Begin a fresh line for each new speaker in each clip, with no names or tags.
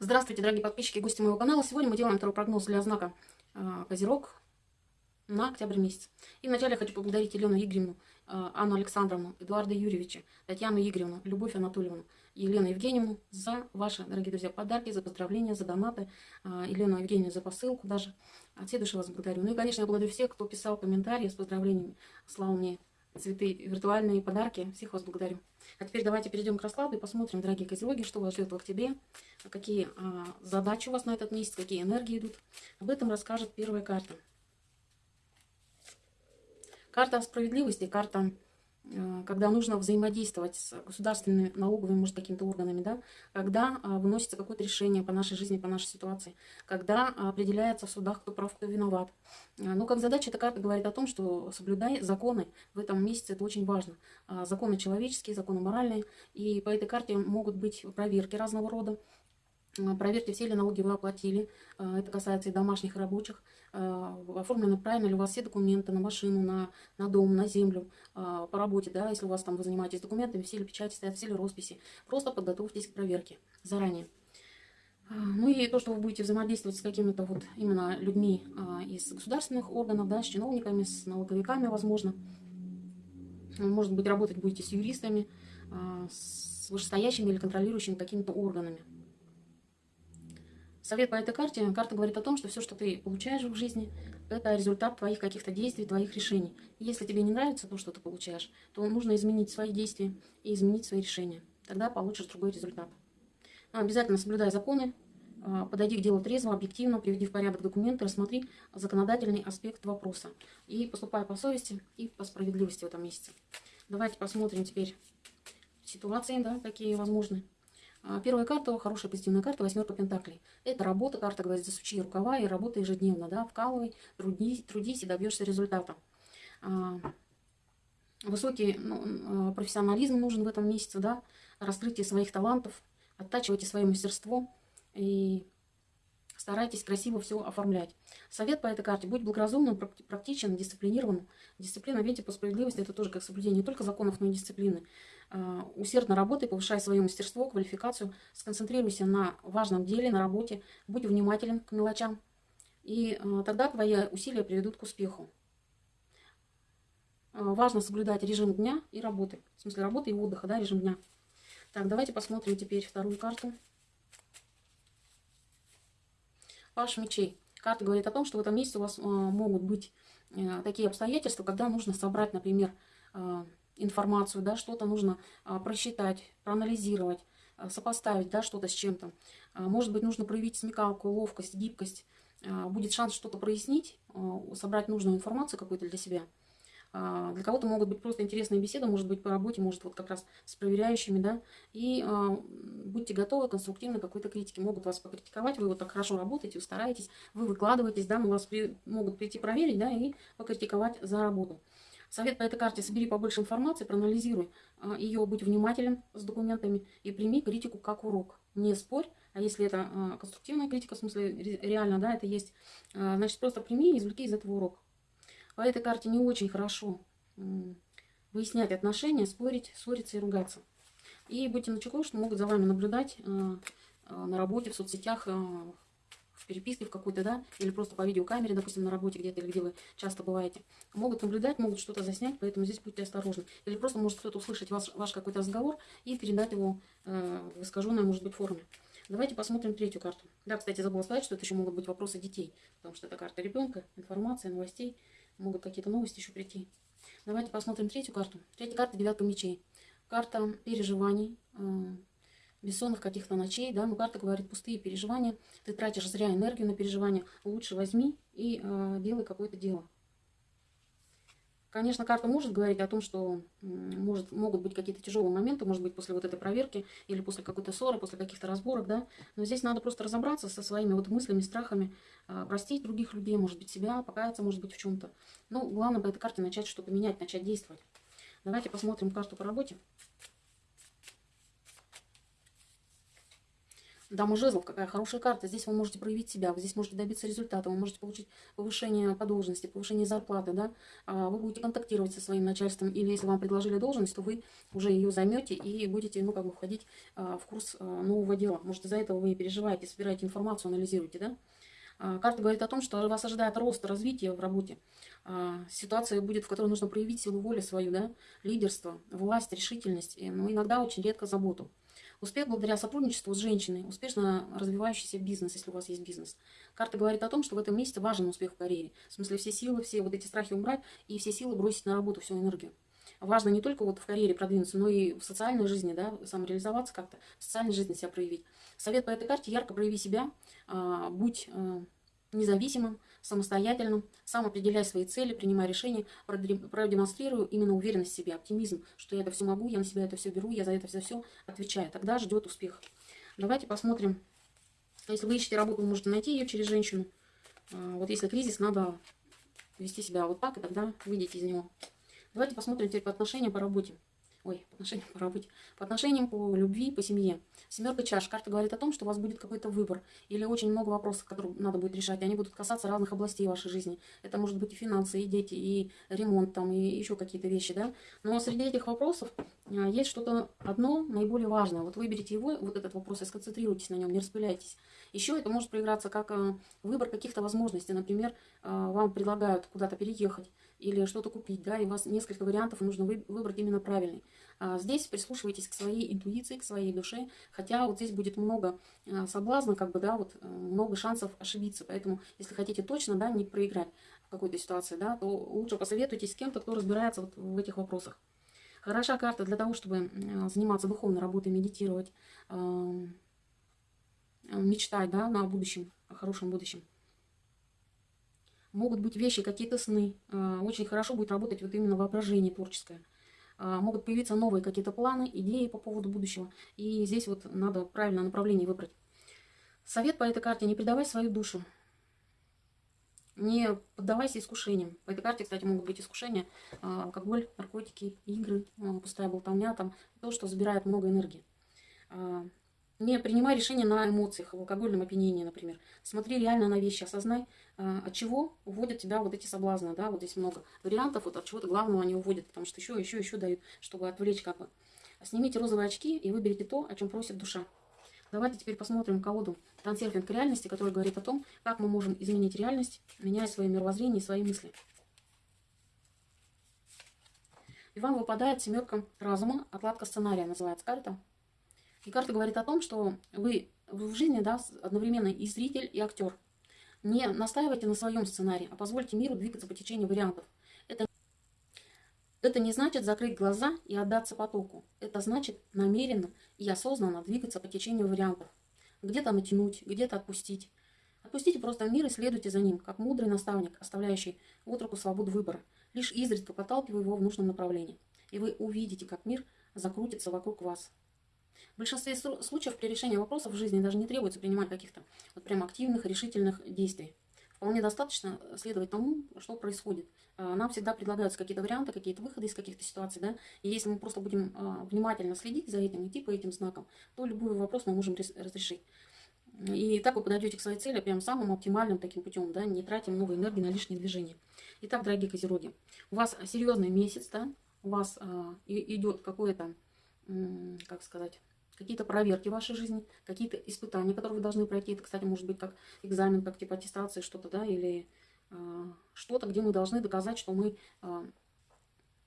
Здравствуйте, дорогие подписчики и гости моего канала. Сегодня мы делаем второй прогноз для знака э, Козерог на октябрь месяц. И вначале я хочу поблагодарить Елену Игоревну, э, Анну Александровну, Эдуарда Юрьевича, Татьяну Игоревну, Любовь Анатольевну Елену Евгеньевну за ваши, дорогие друзья, подарки, за поздравления, за донаты. Э, Елену Евгеньевну за посылку даже. От всей души вас благодарю. Ну и, конечно, я благодарю всех, кто писал комментарии с поздравлениями, слал мне цветы, виртуальные подарки. Всех вас благодарю. А теперь давайте перейдем к раскладу и посмотрим, дорогие козероги, что вас ждет в октябре, какие а, задачи у вас на этот месяц, какие энергии идут. Об этом расскажет первая карта. Карта справедливости, карта когда нужно взаимодействовать с государственными налоговыми, может, какими-то органами, да, когда а, выносится какое-то решение по нашей жизни, по нашей ситуации, когда определяется в судах, кто прав, кто виноват. Э, ну, как задача, эта карта говорит о том, что соблюдай законы в этом месяце, это очень важно. А, законы человеческие, законы моральные, и по этой карте могут быть проверки разного рода, э, Проверьте, все ли налоги вы оплатили. Это касается и домашних, и рабочих. Э, оформлены правильно ли у вас все документы на машину, на, на дом, на землю, э, по работе, да, если у вас там вы занимаетесь документами, все ли печати стоят, все ли росписи. Просто подготовьтесь к проверке заранее. Э, ну и то, что вы будете взаимодействовать с какими-то вот именно людьми из государственных органов, да, с чиновниками, с налоговиками, возможно. Может быть, работать будете с юристами, с вышестоящими или контролирующими какими-то органами. Совет по этой карте. Карта говорит о том, что все, что ты получаешь в жизни, это результат твоих каких-то действий, твоих решений. Если тебе не нравится то, что ты получаешь, то нужно изменить свои действия и изменить свои решения. Тогда получишь другой результат. Но обязательно соблюдай законы, а, подойди к делу трезво, объективно, приведи в порядок документы, рассмотри законодательный аспект вопроса. И поступай по совести и по справедливости в этом месяце. Давайте посмотрим теперь ситуации, да, какие возможны. А, первая карта, хорошая позитивная карта, восьмерка пентаклей. Это работа, карта говорит, засучи рукава и работа ежедневно, да, вкалывай, трудись, трудись и добьешься результата. А, высокий ну, а, профессионализм нужен в этом месяце, да, раскрытие своих талантов, оттачивайте свое мастерство и старайтесь красиво все оформлять. Совет по этой карте. Будь благоразумным, практичен, дисциплинированным. Дисциплина, видите, по справедливости, это тоже как соблюдение не только законов, но и дисциплины. А, усердно работай, повышай свое мастерство, квалификацию, сконцентрируйся на важном деле, на работе, будь внимателен к мелочам. И а, тогда твои усилия приведут к успеху. А, важно соблюдать режим дня и работы. В смысле работы и отдыха, да, режим дня. Так, давайте посмотрим теперь вторую карту. Паш мечей. Карта говорит о том, что в этом месяце у вас могут быть э, такие обстоятельства, когда нужно собрать, например, информацию, да, что-то нужно а, просчитать, проанализировать, а, сопоставить, да, что-то с чем-то. А, может быть, нужно проявить смекалку, ловкость, гибкость. Будет шанс что-то прояснить, собрать нужную информацию какую-то для себя. Для кого-то могут быть просто интересные беседы, может быть, по работе, может, вот как раз с проверяющими, да. И будьте готовы к конструктивной какой-то критике. Могут вас покритиковать, вы вот так хорошо работаете, вы стараетесь, вы выкладываетесь, да, но вас при, могут прийти проверить, да, и покритиковать за работу. Совет по этой карте. Собери побольше информации, проанализируй а, ее, будь внимателен с документами и прими критику как урок. Не спорь, а если это а, конструктивная критика, в смысле реально, да, это есть, а, значит, просто прими и извлеки из этого урок. По этой карте не очень хорошо выяснять отношения, спорить, ссориться и ругаться. И будьте начеку, что могут за вами наблюдать на работе, в соцсетях, переписке в какой-то, да, или просто по видеокамере, допустим, на работе где-то, или где вы часто бываете, могут наблюдать, могут что-то заснять, поэтому здесь будьте осторожны. Или просто может кто-то услышать ваш, ваш какой-то разговор и передать его э, в искаженной, может быть, форме. Давайте посмотрим третью карту. Да, кстати, забыла сказать, что это еще могут быть вопросы детей, потому что это карта ребенка, информация, новостей, могут какие-то новости еще прийти. Давайте посмотрим третью карту. Третья карта девятка мечей. Карта переживаний, э, бессонных каких-то ночей, да, но карта говорит пустые переживания, ты тратишь зря энергию на переживания, лучше возьми и э, делай какое-то дело. Конечно, карта может говорить о том, что может, могут быть какие-то тяжелые моменты, может быть, после вот этой проверки или после какой-то ссоры, после каких-то разборок, да. Но здесь надо просто разобраться со своими вот мыслями, страхами, э, простить других людей, может быть, себя, покаяться, может быть, в чем-то. Ну, главное по этой карте начать что-то менять, начать действовать. Давайте посмотрим карту по работе. Дама жезлов, какая хорошая карта. Здесь вы можете проявить себя, вы здесь можете добиться результата, вы можете получить повышение по должности, повышение зарплаты, да. А, вы будете контактировать со своим начальством, или если вам предложили должность, то вы уже ее займете и будете, ну, как бы входить а, в курс а, нового дела. Может, из-за этого вы переживаете, собираете информацию, анализируете, да. Карта говорит о том, что вас ожидает рост, развитие в работе. Ситуация будет, в которой нужно проявить силу воли свою, да, лидерство, власть, решительность, но иногда очень редко заботу. Успех благодаря сотрудничеству с женщиной, успешно развивающийся бизнес, если у вас есть бизнес. Карта говорит о том, что в этом месяце важен успех в карьере. В смысле все силы, все вот эти страхи убрать и все силы бросить на работу, всю энергию. Важно не только вот в карьере продвинуться, но и в социальной жизни, да, самореализоваться как-то, в социальной жизни себя проявить. Совет по этой карте – ярко прояви себя, а, будь а, независимым, самостоятельным, сам определяй свои цели, принимай решения, продемонстрирую именно уверенность в себе, оптимизм, что я это все могу, я на себя это все беру, я за это все, все отвечаю. Тогда ждет успех. Давайте посмотрим. Если вы ищете работу, вы можете найти ее через женщину. А, вот если кризис, надо вести себя вот так, и тогда выйдете из него. Давайте посмотрим теперь по отношениям по работе. Ой, по отношениям по работе. По отношениям по любви, по семье. Семерка чаш. Карта говорит о том, что у вас будет какой-то выбор. Или очень много вопросов, которые надо будет решать. Они будут касаться разных областей вашей жизни. Это может быть и финансы, и дети, и ремонт, там, и еще какие-то вещи, да. Но среди этих вопросов а, есть что-то одно наиболее важное. Вот выберите его, вот этот вопрос, и сконцентрируйтесь на нем, не распыляйтесь. Еще это может проиграться как а, выбор каких-то возможностей. Например, а, вам предлагают куда-то переехать или что-то купить, да, и у вас несколько вариантов, нужно выбрать именно правильный. А здесь прислушивайтесь к своей интуиции, к своей душе, хотя вот здесь будет много а, соблазна, как бы, да, вот э, много шансов ошибиться, поэтому если хотите точно, да, не проиграть в какой-то ситуации, да, то лучше посоветуйтесь с кем-то, кто разбирается вот в этих вопросах. Хороша карта для того, чтобы заниматься духовной работой, медитировать, мечтать, да, на будущем, о хорошем будущем могут быть вещи, какие-то сны. А, очень хорошо будет работать вот именно воображение творческое. А, могут появиться новые какие-то планы, идеи по поводу будущего. И здесь вот надо правильное направление выбрать. Совет по этой карте – не предавай свою душу. Не поддавайся искушениям. По этой карте, кстати, могут быть искушения. Алкоголь, наркотики, игры, пустая болтовня, там, то, что забирает много энергии. Не принимай решения на эмоциях, в алкогольном опьянении, например. Смотри реально на вещи, осознай, а, от чего уводят тебя вот эти соблазны, да, вот здесь много вариантов, вот от чего-то главного они уводят, потому что еще, еще, еще дают, чтобы отвлечь как бы. Снимите розовые очки и выберите то, о чем просит душа. Давайте теперь посмотрим колоду трансерфинг реальности, который говорит о том, как мы можем изменить реальность, меняя свое мировоззрение и свои мысли. И вам выпадает семерка разума, отладка сценария называется карта. И карта говорит о том, что вы в жизни да, одновременно и зритель, и актер. Не настаивайте на своем сценарии, а позвольте миру двигаться по течению вариантов. Это, это не значит закрыть глаза и отдаться потоку. Это значит намеренно и осознанно двигаться по течению вариантов. Где-то натянуть, где-то отпустить. Отпустите просто мир и следуйте за ним, как мудрый наставник, оставляющий от руку свободу выбора, лишь изредка подталкивая его в нужном направлении. И вы увидите, как мир закрутится вокруг вас. В большинстве случаев при решении вопросов в жизни даже не требуется принимать каких-то вот прям активных, решительных действий. Вполне достаточно следовать тому, что происходит. А, нам всегда предлагаются какие-то варианты, какие-то выходы из каких-то ситуаций, да, и если мы просто будем а, внимательно следить за этим, идти по этим знакам, то любой вопрос мы можем разрешить. И так вы подойдете к своей цели прям самым оптимальным таким путем, да, не тратим много энергии на лишние движения. Итак, дорогие козероги, у вас серьезный месяц, да, у вас а, идет какое-то, как сказать, какие-то проверки в вашей жизни, какие-то испытания, которые вы должны пройти. Это, кстати, может быть как экзамен, как типа аттестации, что-то, да, или э, что-то, где мы должны доказать, что мы э,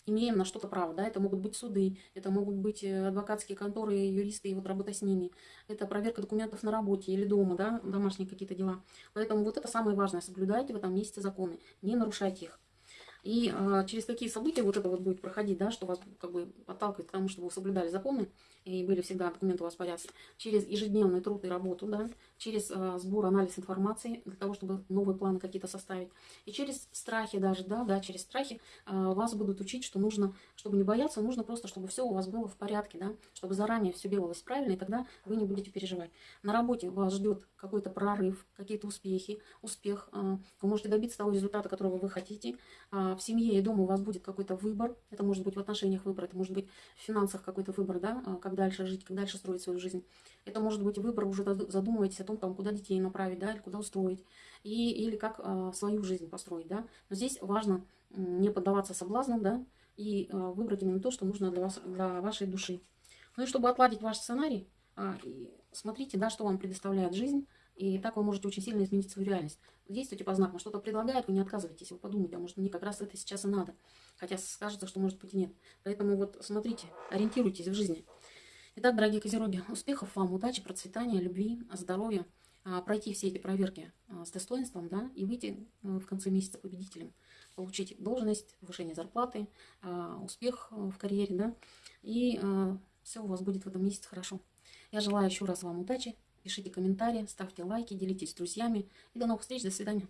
имеем на что-то право, да, это могут быть суды, это могут быть э, адвокатские конторы, юристы и вот работа с ними, это проверка документов на работе или дома, да, домашние какие-то дела. Поэтому вот это самое важное, соблюдайте в этом месяце законы, не нарушайте их. И э, через какие события вот это вот будет проходить, да, что вас как бы подталкивает к тому, чтобы вы соблюдали законы и были всегда документы у вас в порядке, через ежедневный труд и работу, да, через э, сбор, анализ информации, для того, чтобы новые планы какие-то составить. И через страхи даже, да, да, через страхи э, вас будут учить, что нужно, чтобы не бояться, нужно просто, чтобы все у вас было в порядке, да, чтобы заранее все делалось правильно, и тогда вы не будете переживать. На работе вас ждет какой-то прорыв, какие-то успехи, успех. Э, вы можете добиться того результата, которого вы хотите. Э, в семье и дома у вас будет какой-то выбор. Это может быть в отношениях выбор, это может быть в финансах какой-то выбор, да, как дальше жить, как дальше строить свою жизнь. Это может быть выбор, уже задумываетесь о том, там, куда детей направить, да, или куда устроить, и, или как э, свою жизнь построить, да. Но здесь важно не поддаваться соблазнам, да, и э, выбрать именно то, что нужно для, вас, для вашей души. Ну и чтобы отладить ваш сценарий, э, смотрите, да, что вам предоставляет жизнь, и так вы можете очень сильно изменить свою реальность. Действуйте по знакам, что-то предлагает, вы не отказывайтесь, вы подумайте, а может мне как раз это сейчас и надо. Хотя скажется, что может быть и нет. Поэтому вот смотрите, ориентируйтесь в жизни. Итак, дорогие козероги, успехов вам, удачи, процветания, любви, здоровья. А, пройти все эти проверки а, с достоинством, да, и выйти э, в конце месяца победителем. Получить должность, повышение зарплаты, а, успех э, в карьере, да, и все у вас будет в этом месяце хорошо. Я желаю еще раз вам удачи, пишите комментарии, ставьте лайки, делитесь с друзьями. И до новых встреч, до свидания.